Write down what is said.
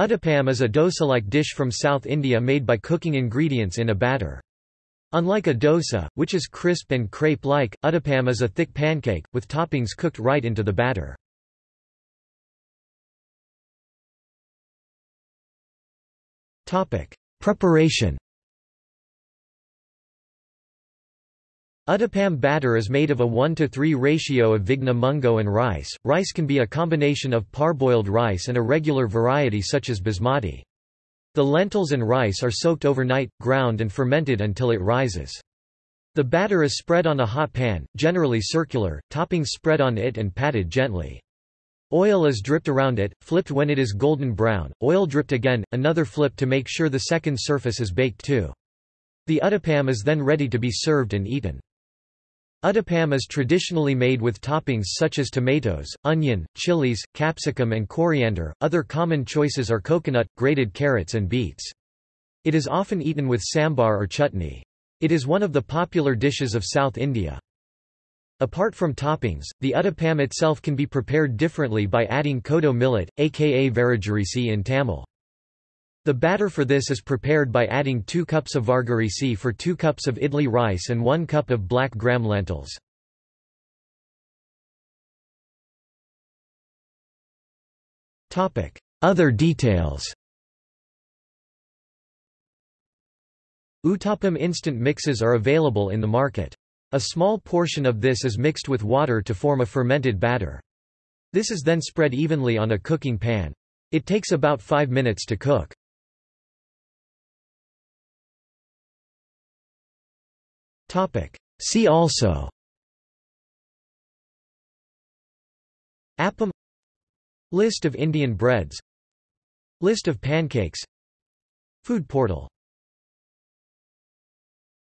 Uttapam is a dosa-like dish from South India made by cooking ingredients in a batter. Unlike a dosa, which is crisp and crepe-like, uttapam is a thick pancake, with toppings cooked right into the batter. Preparation Uttapam batter is made of a 1 to 3 ratio of vigna mungo and rice. Rice can be a combination of parboiled rice and a regular variety such as basmati. The lentils and rice are soaked overnight, ground and fermented until it rises. The batter is spread on a hot pan, generally circular, toppings spread on it and patted gently. Oil is dripped around it, flipped when it is golden brown, oil dripped again, another flip to make sure the second surface is baked too. The uttapam is then ready to be served and eaten. Uttapam is traditionally made with toppings such as tomatoes, onion, chilies, capsicum and coriander. Other common choices are coconut, grated carrots and beets. It is often eaten with sambar or chutney. It is one of the popular dishes of South India. Apart from toppings, the uttapam itself can be prepared differently by adding kodo millet, aka varagarisi in Tamil. The batter for this is prepared by adding 2 cups of vargarisi for 2 cups of idli rice and 1 cup of black gram lentils. Other details Uttapam instant mixes are available in the market. A small portion of this is mixed with water to form a fermented batter. This is then spread evenly on a cooking pan. It takes about 5 minutes to cook. Topic. See also. Appam. List of Indian breads. List of pancakes. Food portal